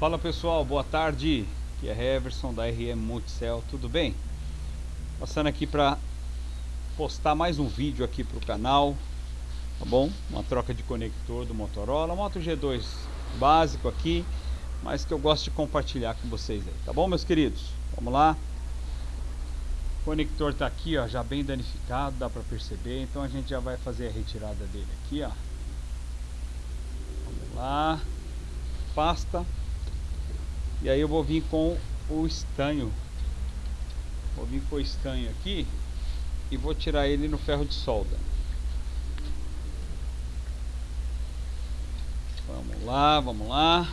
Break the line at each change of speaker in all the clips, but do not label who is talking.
Fala pessoal, boa tarde. Aqui é Heverson da RM Multicell, tudo bem? Passando aqui para postar mais um vídeo aqui para o canal, tá bom? Uma troca de conector do Motorola, Moto G2 básico aqui, mas que eu gosto de compartilhar com vocês aí, tá bom meus queridos? Vamos lá. O conector tá aqui, ó, já bem danificado, dá para perceber, então a gente já vai fazer a retirada dele aqui, ó. Vamos lá. Pasta e aí eu vou vir com o estanho. Vou vir com o estanho aqui e vou tirar ele no ferro de solda. Vamos lá, vamos lá.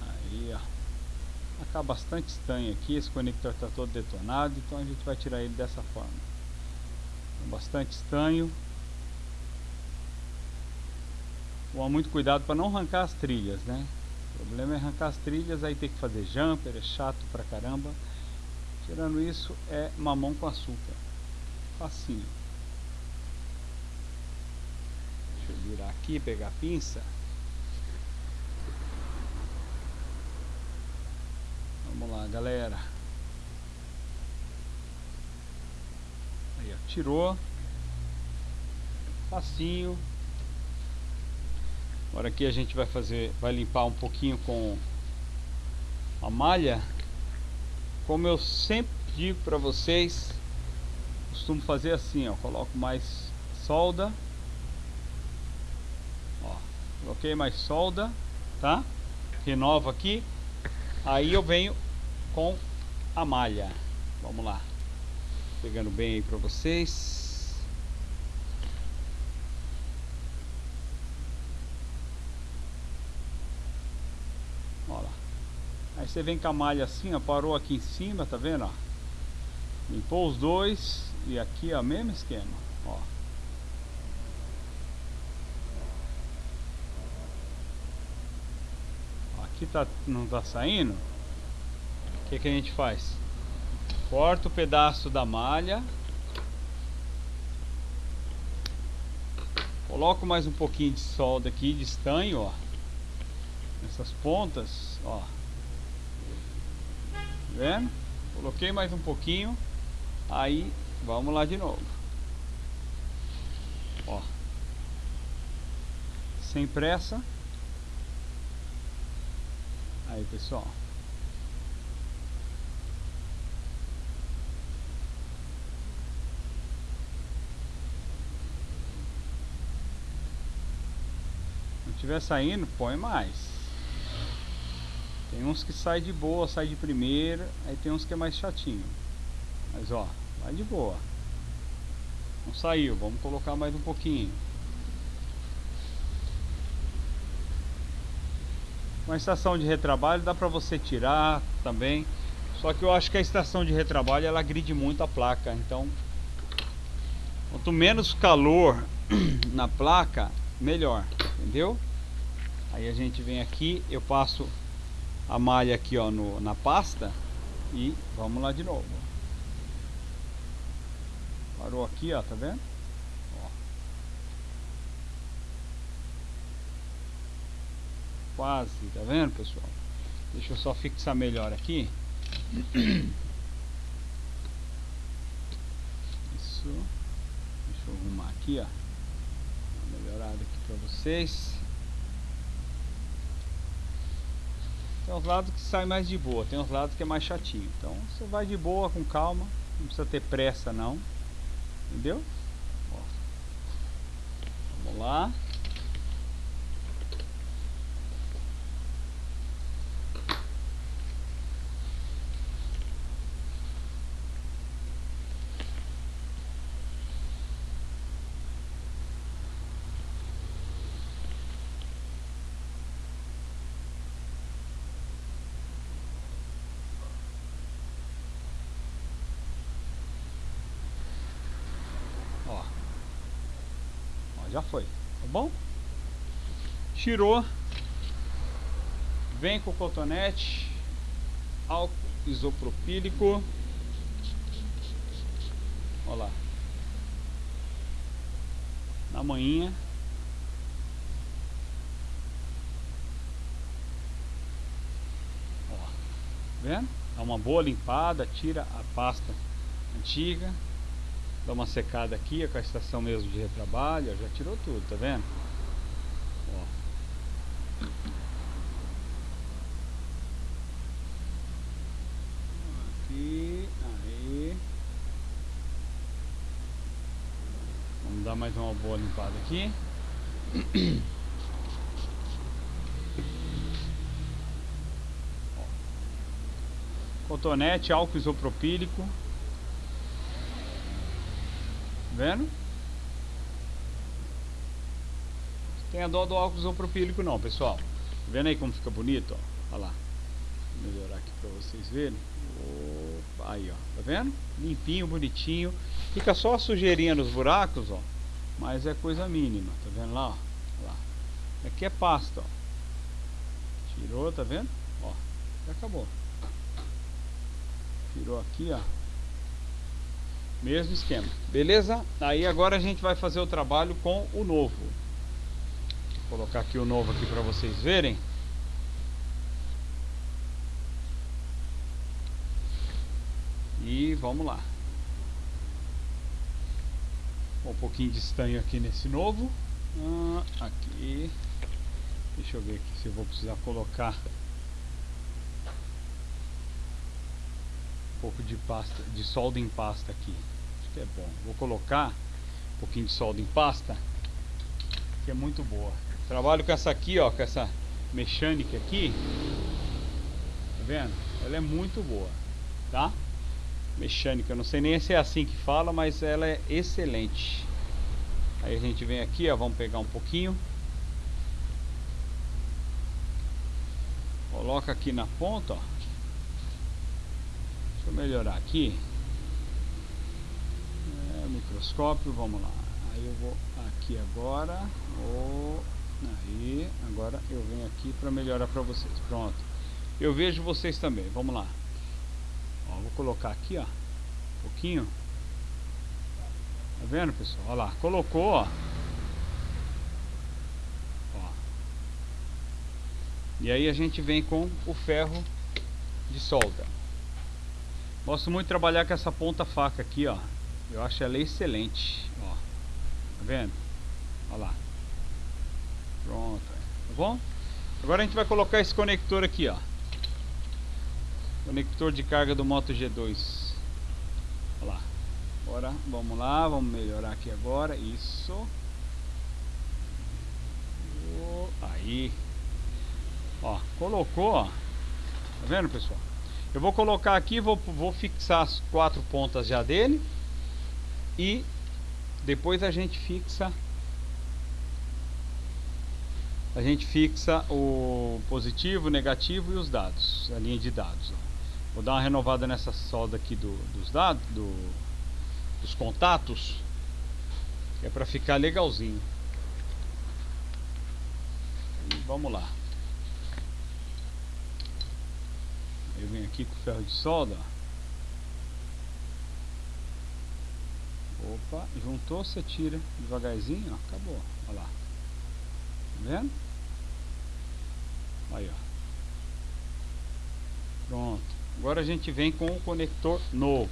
Aí, ó. Tá bastante estanho aqui, esse conector está todo detonado, então a gente vai tirar ele dessa forma. bastante estanho. Tomar muito cuidado para não arrancar as trilhas, né? O problema é arrancar as trilhas, aí tem que fazer jumper, é chato pra caramba. Tirando isso, é mamão com açúcar. Facinho. Deixa eu virar aqui, pegar a pinça. Vamos lá, galera. Aí, ó, tirou. Facinho. Agora aqui a gente vai fazer, vai limpar um pouquinho com a malha. Como eu sempre digo para vocês, costumo fazer assim, ó, coloco mais solda. Ó, coloquei mais solda, tá? Renovo aqui. Aí eu venho com a malha. Vamos lá. Pegando bem aí para vocês. Aí você vem com a malha assim, ó, parou aqui em cima, tá vendo, ó? Limpou os dois e aqui, ó, mesmo esquema, ó. Aqui tá, não tá saindo. O que que a gente faz? Corta o pedaço da malha. Coloco mais um pouquinho de solda aqui, de estanho, ó. Nessas pontas, ó vendo? Coloquei mais um pouquinho. Aí, vamos lá de novo. Ó. Sem pressa. Aí, pessoal. Se tiver saindo, põe mais. Tem uns que sai de boa, sai de primeira, aí tem uns que é mais chatinho. Mas ó, vai de boa. Não saiu, vamos colocar mais um pouquinho. Uma estação de retrabalho dá pra você tirar também. Só que eu acho que a estação de retrabalho ela agride muito a placa. Então, quanto menos calor na placa, melhor. Entendeu? Aí a gente vem aqui, eu passo a malha aqui ó no, na pasta e vamos lá de novo. Parou aqui ó tá vendo? Quase tá vendo pessoal? Deixa eu só fixar melhor aqui. Isso. Deixa eu arrumar aqui ó. Uma melhorada aqui para vocês Tem uns lados que sai mais de boa, tem uns lados que é mais chatinho. Então você vai de boa, com calma, não precisa ter pressa não. Entendeu? Ó. Vamos lá. já foi, tá bom? Tirou, vem com o cotonete, álcool isopropílico, olha lá, na manhinha, ó, tá vendo? Dá uma boa limpada, tira a pasta antiga, dá uma secada aqui, com a estação mesmo de retrabalho, já tirou tudo, tá vendo? Ó. Aqui, aí. Vamos dar mais uma boa limpada aqui. Cotonete, álcool isopropílico. Vendo? Tem a dó do álcool isopropílico não, pessoal. Vendo aí como fica bonito, ó. Olha lá. Vou melhorar aqui para vocês verem. Opa, aí, ó. Tá vendo? Limpinho, bonitinho. Fica só a sujeirinha nos buracos, ó. Mas é coisa mínima, tá vendo lá, ó? lá. Aqui é pasta, ó. Tirou, tá vendo? Ó, já acabou. Tirou aqui, ó. Mesmo esquema. Beleza? Aí agora a gente vai fazer o trabalho com o novo. Vou colocar aqui o novo aqui para vocês verem. E vamos lá. Um pouquinho de estanho aqui nesse novo. Ah, aqui. Deixa eu ver aqui se eu vou precisar colocar um pouco de pasta, de solda em pasta aqui. Acho que é bom. Vou colocar um pouquinho de solda em pasta, que é muito boa. Trabalho com essa aqui, ó, com essa mecânica aqui. Tá vendo? Ela é muito boa, tá? Mecânica, não sei nem se é assim que fala, mas ela é excelente. Aí a gente vem aqui, ó, vamos pegar um pouquinho. Coloca aqui na ponta, ó. Deixa eu melhorar aqui. É, microscópio, vamos lá. Aí eu vou aqui agora. Oh, aí, agora eu venho aqui para melhorar para vocês. Pronto. Eu vejo vocês também. Vamos lá. Ó, vou colocar aqui, ó. Um pouquinho. Tá vendo, pessoal? Olha lá. Colocou, ó. E aí a gente vem com o ferro de solda. Gosto muito de trabalhar com essa ponta faca aqui, ó. Eu acho ela excelente, ó. Tá vendo? Olha lá. Pronto. Tá bom? Agora a gente vai colocar esse conector aqui, ó. Conector de carga do Moto G2. Olha lá. Agora, vamos lá, vamos melhorar aqui agora. Isso. Aí. Ó, colocou, ó. Tá vendo, pessoal? Eu vou colocar aqui, vou, vou fixar as quatro pontas já dele. E depois a gente fixa a gente fixa o positivo, o negativo e os dados, a linha de dados. Ó. Vou dar uma renovada nessa solda aqui do, dos dados, do, dos contatos, é para ficar legalzinho. E vamos lá. Eu venho aqui com ferro de solda. Opa, juntou, você tira devagarzinho, ó, acabou. Olha lá. Tá vendo? Aí, ó. Pronto. Agora a gente vem com o conector novo.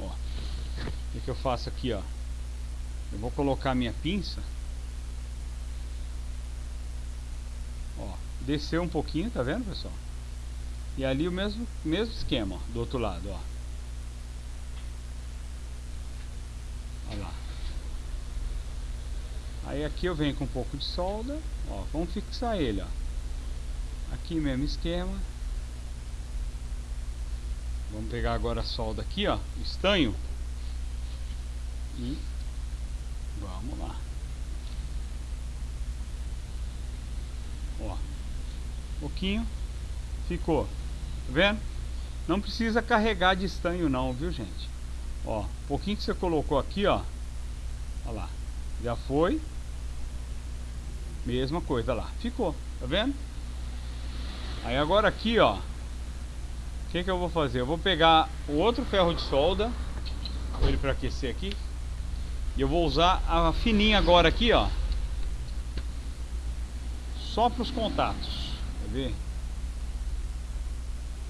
Ó, o que, que eu faço aqui, ó? Eu vou colocar minha pinça. Ó, desceu um pouquinho, tá vendo, pessoal? E ali o mesmo, mesmo esquema, ó, do outro lado, ó. Olha lá. Aí aqui eu venho com um pouco de solda, ó, vamos fixar ele, ó. Aqui mesmo esquema. Vamos pegar agora a solda aqui, ó, estanho. E vamos lá. Ó, um pouquinho, ficou, tá vendo? Não precisa carregar de estanho não, viu gente? Ó, pouquinho que você colocou aqui, ó. Olha lá, já foi. Mesma coisa lá, ficou, tá vendo? Aí agora aqui, ó. O que, que eu vou fazer? Eu vou pegar o outro ferro de solda. Ele para aquecer aqui. E eu vou usar a fininha agora aqui, ó. só para os contatos. Quer ver?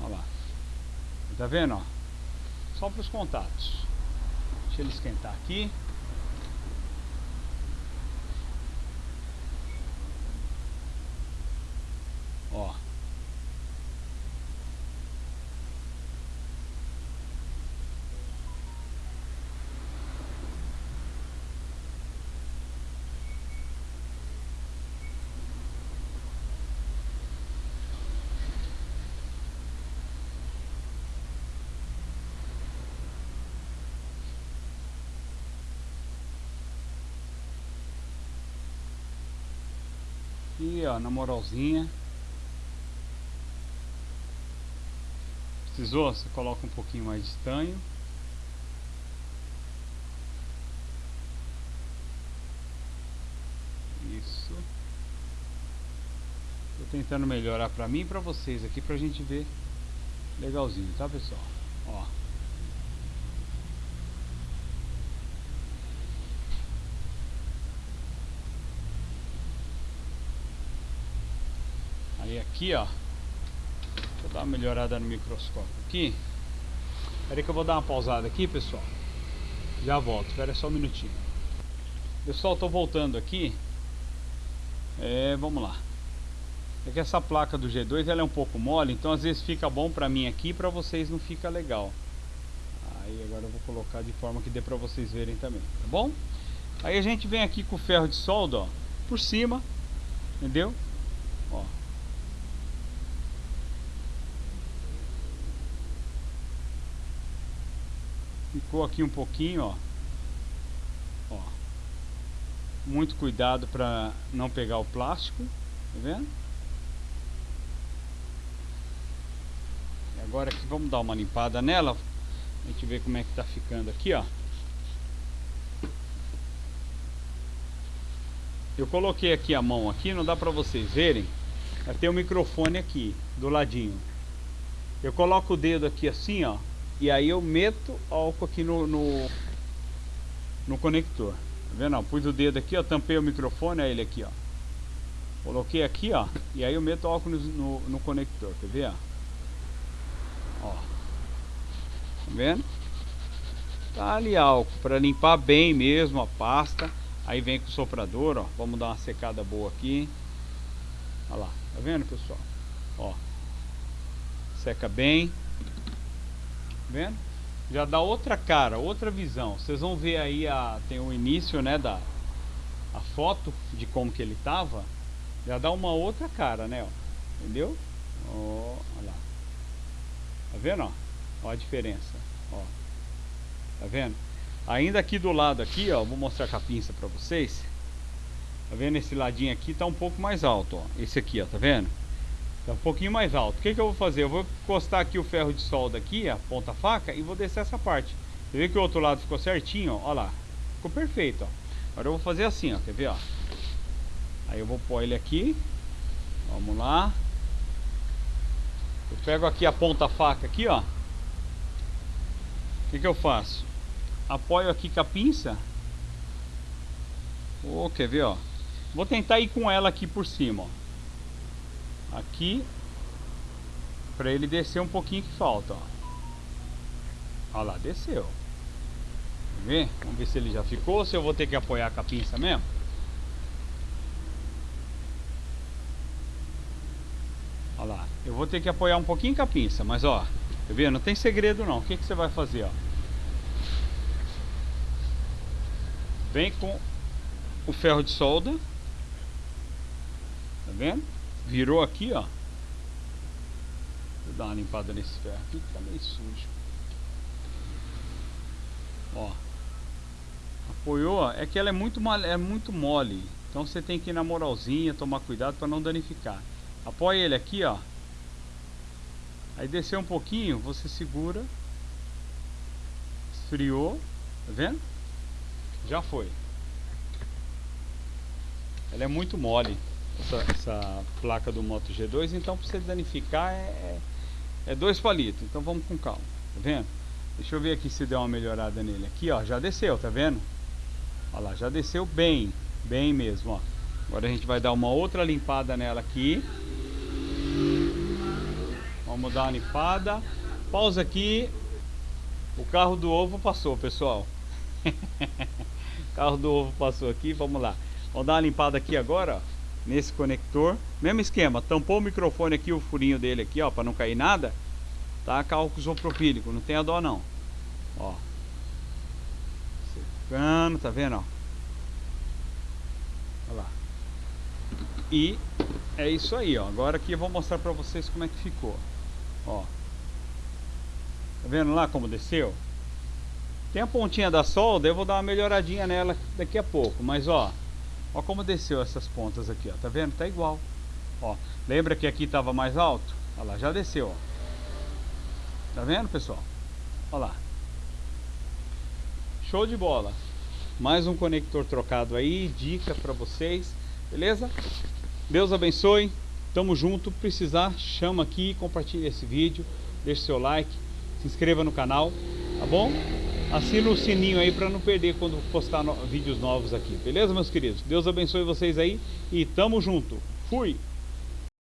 Olha lá. Tá vendo, ó? Só para os contatos. Deixa ele esquentar aqui. Ó. E ó, na moralzinha. Precisou? Você coloca um pouquinho mais de estanho. Isso. Tô tentando melhorar pra mim e pra vocês aqui pra gente ver legalzinho, tá pessoal? Ó. Aqui, ó. Deixa eu dar uma melhorada no microscópio aqui. Aí que eu vou dar uma pausada aqui, pessoal. Já volto, espera só um minutinho. Pessoal, tô voltando aqui. É, vamos lá. É que essa placa do G2 ela é um pouco mole, então às vezes fica bom pra mim aqui, pra vocês não fica legal. Aí agora eu vou colocar de forma que dê pra vocês verem também, tá bom? Aí a gente vem aqui com o ferro de solda, ó, por cima, entendeu? Ó, ficou aqui um pouquinho, ó. ó. Muito cuidado para não pegar o plástico, tá vendo? E agora aqui vamos dar uma limpada nela, a gente ver como é que tá ficando aqui, ó. Eu coloquei aqui a mão aqui, não dá para vocês verem. Tem o microfone aqui do ladinho. Eu coloco o dedo aqui assim, ó, e aí eu meto álcool aqui no, no, no conector. Tá vendo? Pus o dedo aqui, ó, tampei o microfone, aí ele aqui, ó. Coloquei aqui, ó, e aí eu meto álcool no, no, no conector, quer ver, ó? Ó. Tá vendo? Tá ali álcool, para limpar bem mesmo a pasta. Aí vem com o soprador, ó. Vamos dar uma secada boa aqui. Olha lá, tá vendo, pessoal? Ó. Seca bem vendo? Já dá outra cara, outra visão. Vocês vão ver aí a tem o início, né, da a foto de como que ele tava. Já dá uma outra cara, né, ó. Entendeu? Ó, olha lá. Tá vendo, ó? Ó a diferença, ó. Tá vendo? Ainda aqui do lado aqui, ó, vou mostrar com a pinça para vocês. Tá vendo esse ladinho aqui tá um pouco mais alto, ó. Esse aqui, ó, tá vendo? Tá um pouquinho mais alto. O que, que eu vou fazer? Eu vou encostar aqui o ferro de solda aqui, a ponta faca, e vou descer essa parte. Você vê que o outro lado ficou certinho, ó, ó lá. Ficou perfeito, ó. Agora eu vou fazer assim, ó, quer ver, ó. Aí eu vou pôr ele aqui. Vamos lá. Eu pego aqui a ponta faca aqui, ó. O que, que eu faço? Apoio aqui com a pinça. Oh, quer ver, ó. Vou tentar ir com ela aqui por cima, ó aqui para ele descer um pouquinho que falta, ó. Olha lá, desceu. Vê? Vamos ver se ele já ficou ou se eu vou ter que apoiar com a pinça mesmo. Olha lá, eu vou ter que apoiar um pouquinho com a pinça, mas ó, tá vendo? Não tem segredo não. O que, que você vai fazer, ó? Vem com o ferro de solda. Tá vendo? Virou aqui, ó. Vou dar uma limpada nesse ferro aqui que tá meio sujo. Ó. Apoiou. É que ela é muito, é muito mole. Então você tem que ir na moralzinha, tomar cuidado para não danificar. Apoia ele aqui, ó. Aí desceu um pouquinho, você segura. Esfriou. Tá vendo? Já foi. Ela é muito mole essa, essa placa do Moto G2, então para você danificar é, é, é dois palitos. Então vamos com calma, tá vendo? Deixa eu ver aqui se deu uma melhorada nele. Aqui, ó, já desceu, tá vendo? Olha lá, já desceu bem, bem mesmo, ó. Agora a gente vai dar uma outra limpada nela aqui. Vamos dar uma limpada. Pausa aqui. O carro do ovo passou, pessoal. o carro do ovo passou aqui. Vamos lá. Vamos dar uma limpada aqui agora, ó, nesse conector. Mesmo esquema. Tampou o microfone aqui, o furinho dele aqui, ó, para não cair nada. Tá? Cálculo isopropílico. Não tem a dó não. Ó. Secando, tá vendo, ó? Olha lá. E é isso aí, ó. Agora aqui eu vou mostrar pra vocês como é que ficou. Ó. Tá vendo lá como desceu? Tem a pontinha da solda, eu vou dar uma melhoradinha nela daqui a pouco. Mas ó, ó como desceu essas pontas aqui, ó. Tá vendo? Tá igual. Ó, lembra que aqui tava mais alto? Olha lá, já desceu, ó. Tá vendo, pessoal? Olha lá. Show de bola. Mais um conector trocado aí, dica para vocês, beleza? Deus abençoe. Tamo junto. Precisar, chama aqui, compartilha esse vídeo, deixe seu like, se inscreva no canal, tá bom? Assina o sininho aí para não perder quando postar no vídeos novos aqui, beleza, meus queridos? Deus abençoe vocês aí e tamo junto. Fui!